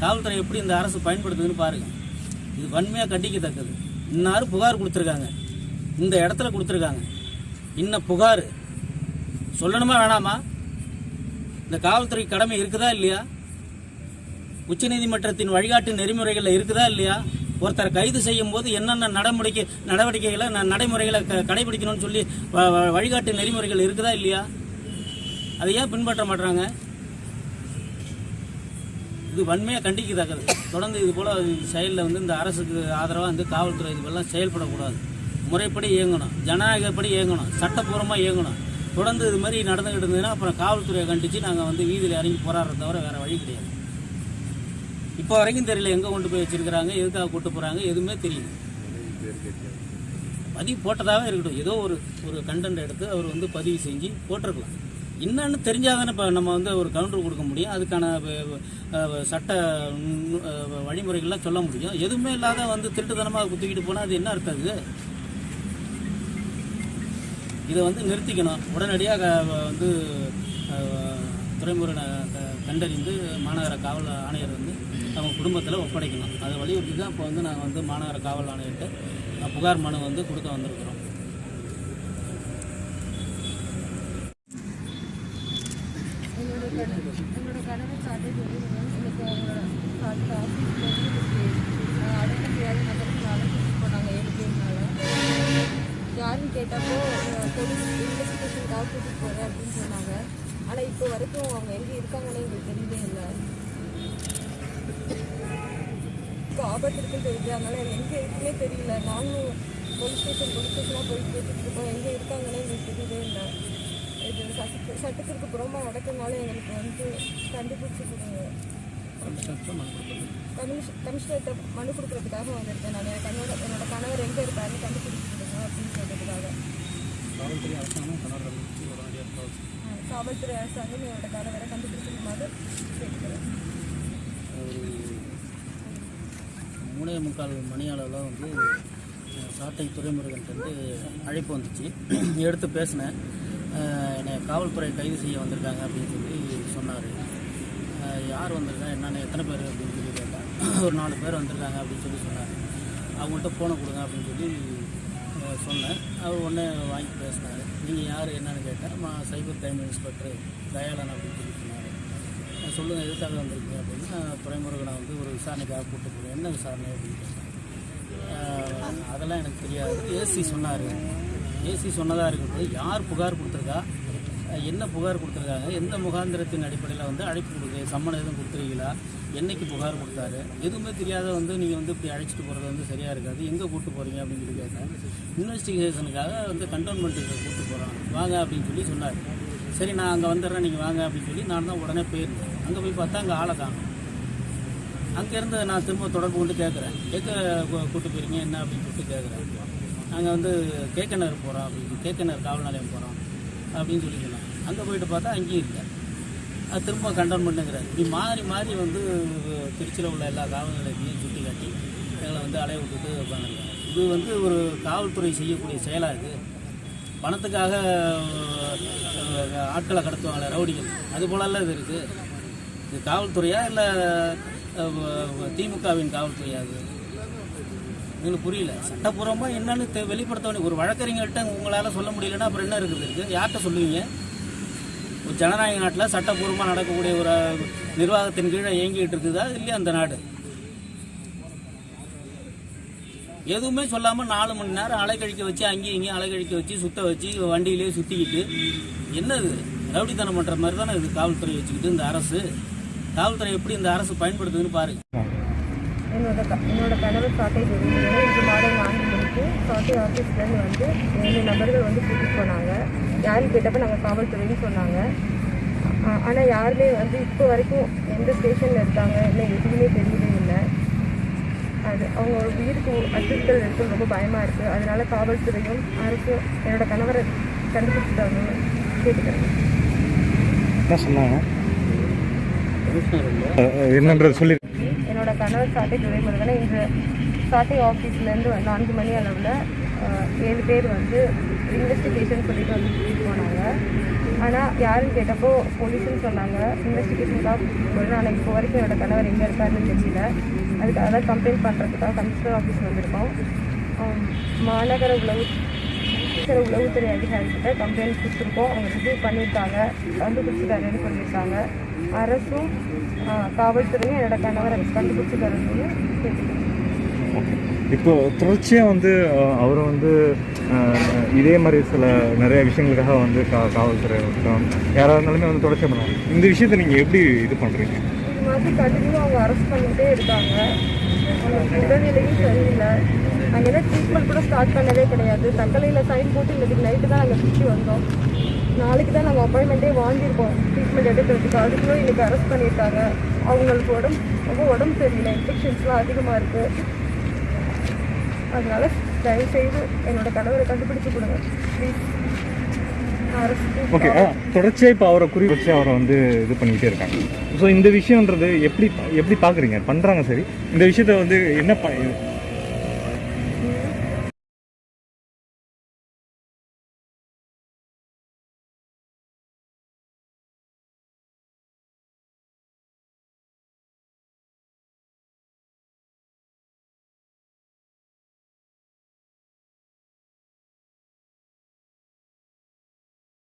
காவல்துறை எப்படி இந்த அரசு பயன்படுத்துதுன்னு பாருங்க இது வன்மையாக கண்டிக்கத்தக்கது. இன்னார் புகார் கொடுத்துருக்காங்க. இந்த இடத்துல கொடுத்துருக்காங்க. இன்ன புகார். சொல்லணுமா வேணாமா? இந்த காவல்துறை கடமை இருக்குதா இல்லையா? உச்சநீதிமன்றத்தின் வழிகாட்டு நெறிமுறைகளில் இருக்குதா இல்லையா? ஒருத்தர் கைது செய்யும் போது என்னென்ன நடைமுறைக்கு நடவடிக்கைகளை நடைமுறைகளை க- கடைபிடிக்கணும்னு சொல்லி வ- வழிகாட்டு நெறிமுறைகள் இருக்குதா இல்லையா? அதை ஏன் பின்பற்ற மாட்டுறாங்க இது வன்மையாக கண்டிக்கத்தக்கது தொடர்ந்து இது போல் செயலில் வந்து இந்த அரசுக்கு ஆதரவாக வந்து காவல்துறை இதுவெல்லாம் செயல்படக்கூடாது. முறைப்படி இயங்கணும். ஜனநாயகப்படி இயங்கணும். சட்டப்பூர்வமாக இயங்கணும். தொடர்ந்து இது மாதிரி நடந்துகிட்டு இருந்ததுன்னா அப்புறம் காவல்துறையை கண்டித்து நாங்கள் வந்து வீதியில் இறங்கி போராடுறத தவிர வேறு வழி கிடையாது. இப்போ வரைக்கும் தெரியல எங்கே கொண்டு போய் வச்சிருக்கிறாங்க எதுக்காக கூட்டு போகிறாங்க எதுவுமே தெரியல. பதிவு போட்டதாகவே இருக்கட்டும். ஏதோ ஒரு ஒரு கண்டென்ட் எடுத்து அவர் வந்து பதிவு செஞ்சு போட்டிருக்கலாம். என்னன்னு தெரிஞ்சாதானே இப்போ நம்ம வந்து ஒரு கவுண்டர் கொடுக்க முடியும். அதுக்கான சட்ட வழிமுறைகள்லாம் சொல்ல முடியும். எதுவுமே இல்லாத வந்து திருட்டுத்தனமாக குத்திக்கிட்டு போனால் அது என்ன அர்த்தம் இது? இதை வந்து நிறுத்திக்கணும். உடனடியாக வந்து துறைமுறை கண்டறிந்து மாநகர காவல் ஆணையர் வந்து அவங்க குடும்பத்தில் ஒப்படைக்கணும். அதை வலியுறுத்தி தான் இப்போ வந்து நாங்கள் வந்து மாநகர காவல் ஆணையர்கிட்ட புகார் மனு வந்து கொடுக்க வந்திருக்கிறோம். என்னோட கணவர் என்னோட கணவர் சாட்டர்டே எனக்கு அவங்களோட சாட்டர்டே ஆஃபீஸ்க்கு வந்து எனக்கு அடக்க முடியாத நபருக்கு அழைச்சிட்டு போனாங்க ஏழு பேர்னால யாருன்னு கேட்டப்போ போலீஸ் இன்வெஸ்டிகேஷனுக்காக கூட்டிட்டு போகிறேன் அப்படின்னு சொன்னாங்க ஆனால் இப்போ வரைக்கும் அவங்க எங்கே இருக்காங்கன்னு எங்களுக்கு தெரியவே இல்லை இப்போ ஆபத்து இருக்குன்னு தெரியுது அதனால எங்கே இருக்குன்னே தெரியல நாங்களும் போலீஸ் ஸ்டேஷன் போலீஸ் ஸ்டேஷனாக போய் கேட்டுட்டு இருக்கோம் எங்கே இருக்காங்கன்னு எங்களுக்கு தெரியவே இல்லை இது சட்ட சட்டத்திற்கு புறமா நடக்கிறதுனால எங்களுக்கு வந்து கண்டுபிடிச்சி கொடுங்க கமிஷ் கமிஷனர்கிட்ட மனு கொடுக்கறதுக்காக வந்திருக்கேன் நான். என் கண்ணோட என்னோட கணவர் எங்கே இருக்காருன்னு கண்டுபிடிச்சி கொடுங்க அப்படின்னு சொல்றதுக்காக. காவல்துறை அரசாங்கம் கணவரை காவல்துறை அரசாங்கம் என்னோட கணவரை கண்டுபிடிச்சிருக்குமாறு கேட்கிறேன் மூணே முக்கால் மணி அளவில் வந்து சாட்டை துறைமுருகன்ட்டு வந்து அழைப்பு வந்துச்சு. எடுத்து பேசினேன். என்னை காவல்துறை கைது செய்ய வந்திருக்காங்க அப்படின்னு சொல்லி சொன்னார். யார் வந்திருக்கா என்னென்ன எத்தனை பேர் அப்படின்னு சொல்லி கேட்டால் ஒரு நாலு பேர் வந்திருக்காங்க அப்படின்னு சொல்லி சொன்னார். அவங்கள்ட்ட ஃபோனை கொடுங்க அப்படின்னு சொல்லி சொன்னேன். அவர் உடனே வாங்கி பேசினார். நீங்கள் யார் என்னன்னு கேட்டால் மா சைபர் கிரைம் இன்ஸ்பெக்டர் தயாளன் அப்படின்னு சொல்லி சொன்னார். சொல்லுங்கள் எதுக்காக வந்திருக்கீங்க அப்படின்னு நான் துறைமுருகனை வந்து ஒரு விசாரணைக்காக கூப்பிட்டு போகிறேன் என்ன விசாரணை அப்படின்னு கேட்டேன். அதெல்லாம் எனக்கு தெரியாது. ஏசி சொன்னார். ஏசி சொன்னதாக இருக்கட்டும் யார் புகார் கொடுத்துருக்கா? என்ன புகார் கொடுத்துருக்காங்க? எந்த முகாந்திரத்தின் அடிப்படையில் வந்து அழைப்பு கொடுக்குது சம்மன் எதுவும் கொடுத்துருக்கீங்களா? என்னைக்கு புகார் கொடுத்தாரு? எதுவுமே தெரியாத வந்து நீங்கள் வந்து இப்படி அழைச்சிட்டு போகிறது வந்து சரியாக இருக்காது. எங்கே கூப்பிட்டு போகிறீங்க அப்படின்னு சொல்லி கேட்டேன். இன்வெஸ்டிகேஷனுக்காக வந்து கண்டோன்மெண்ட்டுக்கு கூப்பிட்டு போகிறோம் வாங்க அப்படின்னு சொல்லி சொன்னார். சரி நான் அங்கே வந்துடுறேன். நீங்கள் வாங்க அப்படின்னு சொல்லி நான் தான் உடனே போயிருந்தேன். அங்கே போய் பார்த்தா அங்கே ஆளை காணும். அங்கேருந்து நான் திரும்ப தொடர்பு கொண்டு கேட்குறேன் கேட்க கூப்பிட்டு போயிருங்க என்ன அப்படின்னு சொல்லிட்டு கேட்குறேன் நாங்கள் வந்து கேக்கனர் போகிறோம் அப்படின்னு கேக்கனர் காவல் நிலையம் போகிறோம் அப்படின்னு சொல்லி சொன்னாங்க அங்கே போயிட்டு பார்த்தா அங்கேயும் இல்லை. அது திரும்ப கண்டனம் பண்ணுங்கிறார் இப்படி மாறி மாறி வந்து திருச்சியில் உள்ள எல்லா காவல்நிலையத்தையும் சுட்டி காட்டி எங்களை வந்து அலைய விட்டுட்டு உட்காந்துருக்காங்க இது வந்து ஒரு காவல்துறை செய்யக்கூடிய செயலாக இருக்குது பணத்துக்காக ஆட்களை கடத்துவாங்களே ரவுடிகள். அது போலெல்லாம் இது இருக்குது. இது காவல்துறையா இல்லை திமுகவின் காவல்துறையா அது எங்களுக்கு புரியல. சட்டப்பூர்வமாக என்னன்னு தெ- வெளிப்படுத்த வேண்டிய ஒரு வழக்கறிஞர்கிட்ட உங்களால் சொல்ல முடியலன்னா அப்புறம் என்ன இருக்குது? இருக்குது யார்கிட்ட சொல்லுவீங்க? ஒரு ஜனநாயக நாட்டில் சட்டப்பூர்வமாக நடக்கக்கூடிய ஒரு நிர்வாகத்தின் கீழே இயங்கிட்டு இருக்குதா இல்லையா அந்த நாடு? எதுவுமே சொல்லாமல் நாலு மணி நேரம் அலைக்கழிக்க வச்சு அங்கேயும் இங்கேயும் அலைக்கழிக்க வச்சு சுத்த வச்சு வண்டியிலே சுற்றிக்கிட்டு என்னது? ரவுடித்தனம் பண்ணுற மாதிரி தானே இது காவல்துறை வச்சுக்கிட்டு இந்த அரசு? காவல்துறை எப்படி இந்த அரசு பயன்படுத்துதுன்னு பாருங்க. என்னோட க என்னோட கணவர் சாட்டை தெரியுது இன்று மாலை நான்கு மணிக்கு சாட்டை ஆஃபீஸ்லேருந்து வந்து ஏழு நபர்கள் வந்து கூட்டிகிட்டு போனாங்க. யாரும் கேட்டப்ப நாங்கள் காவல்துறைன்னு சொன்னாங்க. ஆனால் யாருமே வந்து இப்போ வரைக்கும் எந்த ஸ்டேஷனில் இருக்காங்க இல்லை எதுவுமே தெரியவே இல்லை. அது அவங்க உயிருக்கு அச்சுறுத்தல் இருக்குன்னு ரொம்ப பயமாக இருக்குது அதனால காவல்துறையும் அரசும் என்னோட கணவரை கண்டுபிடிச்சிட்டாங்கன்னு கேட்டுக்கிறேன். என்ன சொன்னாங்க? என்னன்றது சொல்லி கணவர் சாட்டை துறைமுருகனை இன்று சாட்டை ஆஃபீஸ்லேருந்து நான்கு மணி அளவில் ஏழு பேர் வந்து இன்வெஸ்டிகேஷன் சொல்லிட்டு வந்து கூட்டிகிட்டு போனாங்க. ஆனால் யாருன்னு கேட்டப்போ போலீஸ்னு சொன்னாங்க. இன்வெஸ்டிகேஷனுக்காக கூட்டிட்டு ஆனால் இப்போ வரைக்கும் என்னோடய கணவர் எங்கே இருக்காருன்னு தெரியல. அதுக்காக தான் கம்ப்ளைண்ட் பண்ணுறதுக்காக கமிஷனர் ஆஃபீஸ் வந்திருக்கோம். மாநகர உளவு சில உளவுத்துறை அதிகாரிகிட்ட கம்ப்ளைண்ட் கொடுத்துருக்கோம். அவங்க ரிசீவ் பண்ணியிருக்காங்க. கண்டுபிடிச்சிட்டாருன்னு சொல்லியிருக்காங்க. அரசும் காவல்துறையும் என்னோட கணவரை கண்டுபிடிச்சி தரணும்னு இப்போ தொடர்ச்சியாக வந்து அவரை வந்து இதே மாதிரி சில நிறைய விஷயங்களுக்காக வந்து கா காவல்துறை யாராக இருந்தாலுமே வந்து தொடர்ச்சியாக பண்ணுவாங்க. இந்த விஷயத்தை நீங்கள் எப்படி இது பண்ணுறீங்க மாதிரி கண்டினியூ அவங்க அரெஸ்ட் பண்ணிகிட்டே இருக்காங்க. உடல்நிலையும் சரியில்லை. நாங்கள் எதாவது ட்ரீட்மெண்ட் கூட ஸ்டார்ட் பண்ணவே கிடையாது. தக்கலையில் சைன் போட்டு இன்னைக்கு நைட்டு தான் நாங்கள் திருச்சி வந்தோம். நாளைக்கு தான் நாங்கள் அப்பாயின்மெண்ட்டே வாங்கியிருக்கோம். ட்ரீட்மெண்ட் எடுக்கிறதுக்கு. அதுக்குள்ள இன்றைக்கி அரெஸ்ட் பண்ணியிருக்காங்க. அவங்களுக்கு உடம்பு ரொம்ப உடம்பு சரியில்லை. இன்ஃபெக்ஷன்ஸ்லாம் அதிகமாக இருக்குது அதனால தயவு செய்து என்னோட கணவரை கண்டுபிடிச்சு கொடுங்க. ப்ளீஸ் ஓகே அரசு தொடர்ச்சியாக இப்போ அவரை குறி வச்சு அவரை வந்து இது பண்ணிக்கிட்டே இருக்காங்க. ஸோ இந்த விஷயன்றது எப்படி எப்படி பார்க்குறீங்க பண்ணுறாங்க சரி. இந்த விஷயத்த வந்து என்ன ப